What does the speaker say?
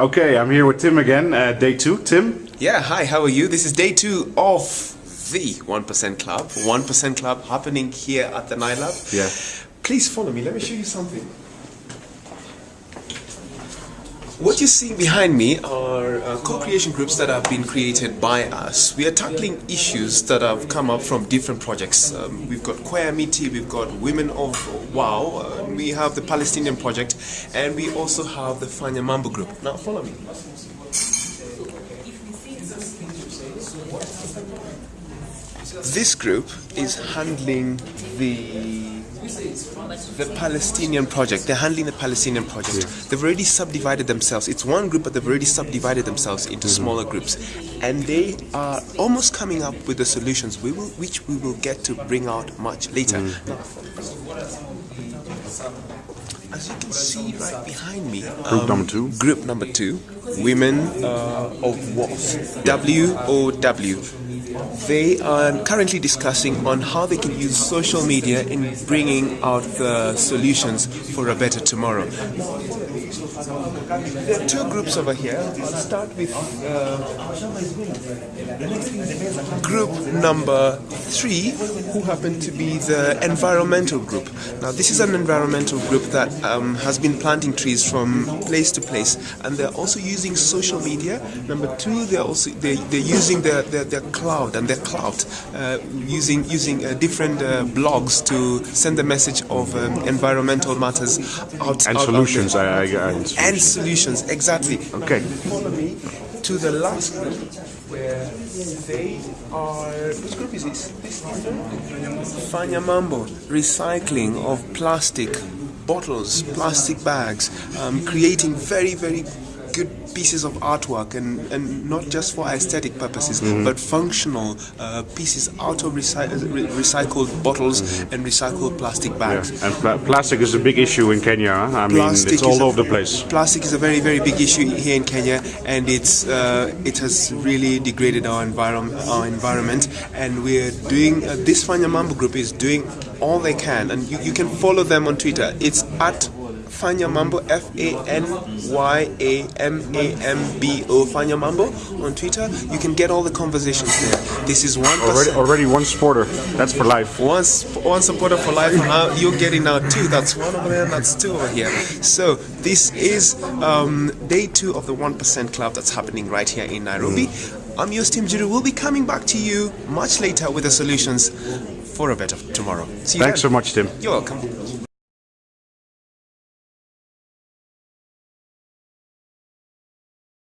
Okay, I'm here with Tim again, uh, day two. Tim? Yeah, hi, how are you? This is day two of the 1% Club. 1% Club happening here at the Nailab. Yeah. Please follow me, let me show you something. What you're seeing behind me are uh, co-creation groups that have been created by us. We are tackling issues that have come up from different projects. Um, we've got Queer Kwayamiti, we've got Women of Wow, uh, we have the Palestinian Project, and we also have the Fanya Mambo group. Now follow me. This group is handling the the Palestinian project. They're handling the Palestinian project. They've already subdivided themselves. It's one group, but they've already subdivided themselves into mm-hmm. smaller groups, and they are almost coming up with the solutions we will, which we will get to bring out much later. Mm. Now, as you can see right behind me, Group number two. Group number two, Women uh, of WOS, W-O-W. They are currently discussing on how they can use social media in bringing out the solutions for a better tomorrow. There are two groups over here. I'll start with uh, group number three, who happen to be the environmental group. Now, this is an environmental group that um, has been planting trees from place to place, and they're also using social media. Number two, they're also they, they're using their, their, their cloud and their clout, uh, using using uh, different uh, blogs to send the message of um, environmental matters out And out- solutions. I, I, and solutions exactly. Okay. Follow me to the last group where they are. Which group is this? This Fanya Mambo, recycling of plastic bottles, plastic bags, um, creating very very good pieces of artwork and, and not just for aesthetic purposes but functional uh, pieces out of recy- re- recycled bottles and recycled plastic bags And pla- plastic is a big issue in Kenya. I mean, it's all a- over the place. Plastic is a very, very big issue here in Kenya, and it's uh, it has really degraded our environment. Our environment, and we're doing uh, this Fanya Mambo group is doing all they can, and you, you can follow them on Twitter. It's at Fanya Mambo, F A N Y A M A M B O, Fanya Mambo on Twitter. You can get all the conversations there. This is one Already, already one supporter. That's for life. one, one supporter for life, now you're getting now two. That's one over there, that's two over here. So this is um, day two of the One Percent Club that's happening right here in Nairobi. I'm your Tim Jiru. We'll be coming back to you much later with the solutions for a better tomorrow. See you Thanks so much, Tim. You're welcome.